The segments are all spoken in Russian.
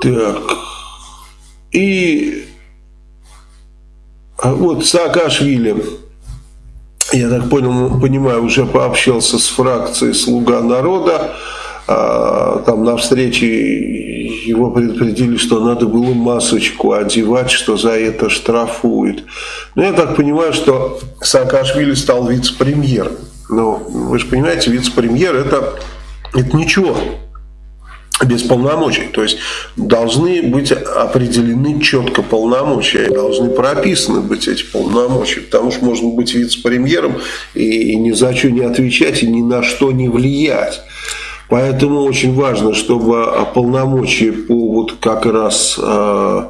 Так. И вот Саакашвили, я так понял, понимаю, уже пообщался с фракцией «Слуга народа». А, там на встрече его предупредили, что надо было масочку одевать, что за это штрафуют. Но я так понимаю, что Саакашвили стал вице-премьером. Но вы же понимаете, вице-премьер это, это ничего без полномочий. То есть должны быть определены четко полномочия, должны прописаны быть эти полномочия, потому что можно быть вице-премьером и ни за что не отвечать и ни на что не влиять. Поэтому очень важно, чтобы полномочия по вот как раз э,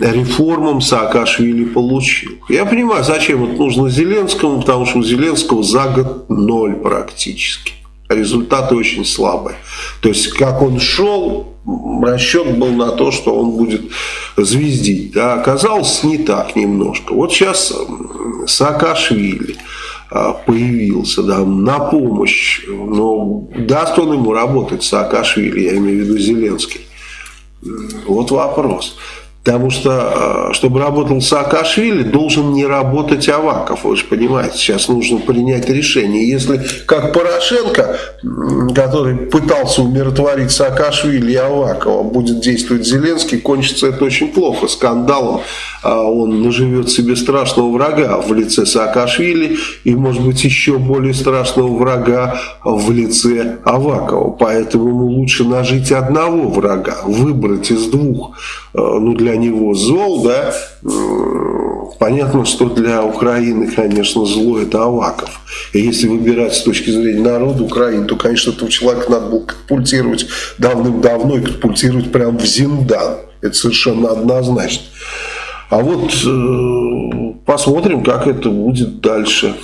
реформам Саакашвили получил. Я понимаю, зачем это нужно Зеленскому, потому что у Зеленского за год ноль практически. Результаты очень слабые. То есть, как он шел, расчет был на то, что он будет звездить. Да, оказалось не так немножко. Вот сейчас Саакашвили – а, появился да, на помощь. Но даст он ему работать, Саакашвили, я имею в виду Зеленский? Вот вопрос. Потому что, а, чтобы работал Саакашвили, должен не работать Аваков. Вы же понимаете, сейчас нужно принять решение. Если, как Порошенко, который пытался умиротворить Саакашвили и Авакова, будет действовать Зеленский, кончится это очень плохо, скандалом. А он наживет себе страшного врага в лице Саакашвили и, может быть, еще более страшного врага в лице Авакова. Поэтому ему лучше нажить одного врага, выбрать из двух, ну, для него зол, да, понятно, что для Украины, конечно, зло это Аваков. И если выбирать с точки зрения народа Украины, то, конечно, этого человека надо было катапультировать давным-давно и катапультировать прямо в Зиндан. Это совершенно однозначно. А вот э, посмотрим, как это будет дальше.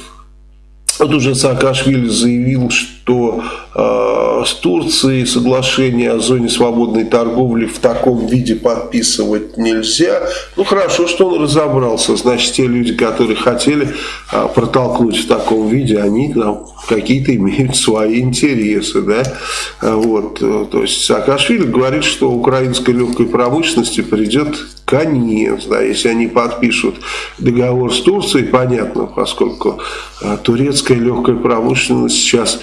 Вот уже Саакашвили заявил, что э, с Турцией соглашение о зоне свободной торговли в таком виде подписывать нельзя. Ну хорошо, что он разобрался. Значит, те люди, которые хотели э, протолкнуть в таком виде, они там какие-то имеют свои интересы. Да? Вот. То есть Саакашвили говорит, что украинской легкой промышленности придет конец, да, если они подпишут договор с Турцией, понятно, поскольку а, турецкая легкая промышленность сейчас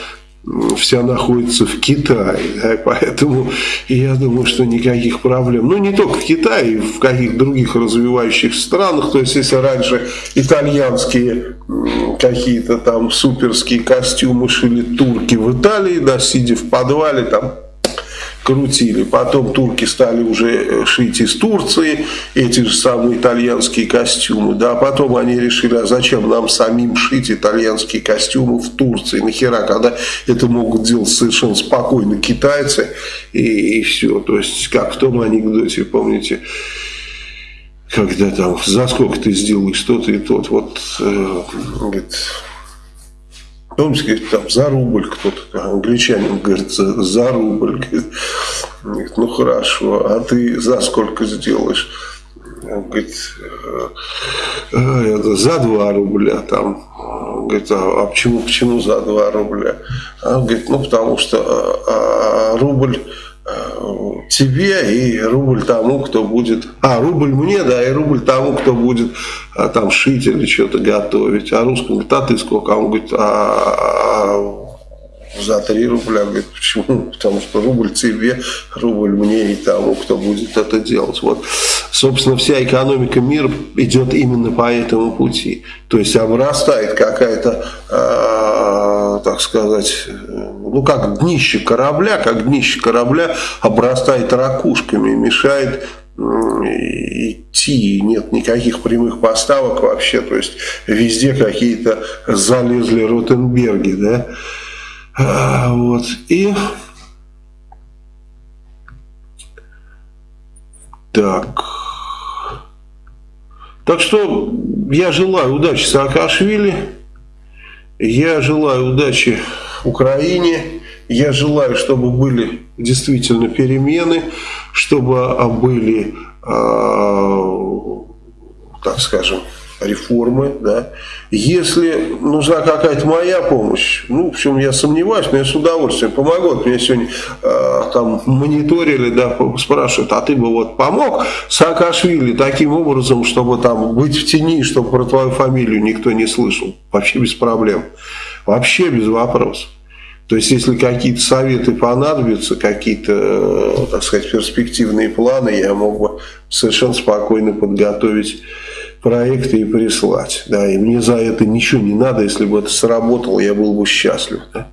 вся находится в Китае, да, поэтому я думаю, что никаких проблем, ну не только в Китае, в каких других развивающихся странах, то есть если раньше итальянские какие-то там суперские костюмы шили турки в Италии, да, сидя в подвале там крутили. Потом турки стали уже э, шить из Турции эти же самые итальянские костюмы. Да, потом они решили, а зачем нам самим шить итальянские костюмы в Турции? Нахера, когда это могут делать совершенно спокойно китайцы и, и все. То есть, как в том анекдоте, помните, когда там, за сколько ты сделаешь что-то и тот, вот, э, говорит, Говорит, там за рубль кто-то, англичанин говорит, за, рубль. Говорит, ну хорошо, а ты за сколько сделаешь? Он говорит, «Э, э, за 2 рубля там. Он говорит, а, а почему, почему за 2 рубля? А он говорит, ну потому что а, а, рубль тебе и рубль тому, кто будет... А, рубль мне, да, и рубль тому, кто будет а, там шить или что-то готовить. А русский говорит, а ты сколько? А он говорит, а, а за 3 рубля. Говорит, почему? Потому что рубль тебе, рубль мне и тому, кто будет это делать. Вот, собственно, вся экономика мира идет именно по этому пути. То есть обрастает какая-то, э, так сказать, ну как днище корабля, как днище корабля обрастает ракушками, мешает идти, нет никаких прямых поставок вообще, то есть везде какие-то залезли Ротенберги, да, а, вот, и так, так что я желаю удачи Саакашвили, я желаю удачи Украине. Я желаю, чтобы были действительно перемены, чтобы были, э, так скажем, реформы, да. Если нужна какая-то моя помощь, ну, в общем, я сомневаюсь, но я с удовольствием помогу. Вот меня сегодня э, там мониторили, да, спрашивают, а ты бы вот помог Саакашвили таким образом, чтобы там быть в тени, чтобы про твою фамилию никто не слышал? Вообще без проблем. Вообще без вопросов. То есть, если какие-то советы понадобятся, какие-то, э, так сказать, перспективные планы, я мог бы совершенно спокойно подготовить проекты и прислать. Да, и мне за это ничего не надо, если бы это сработало, я был бы счастлив. Да.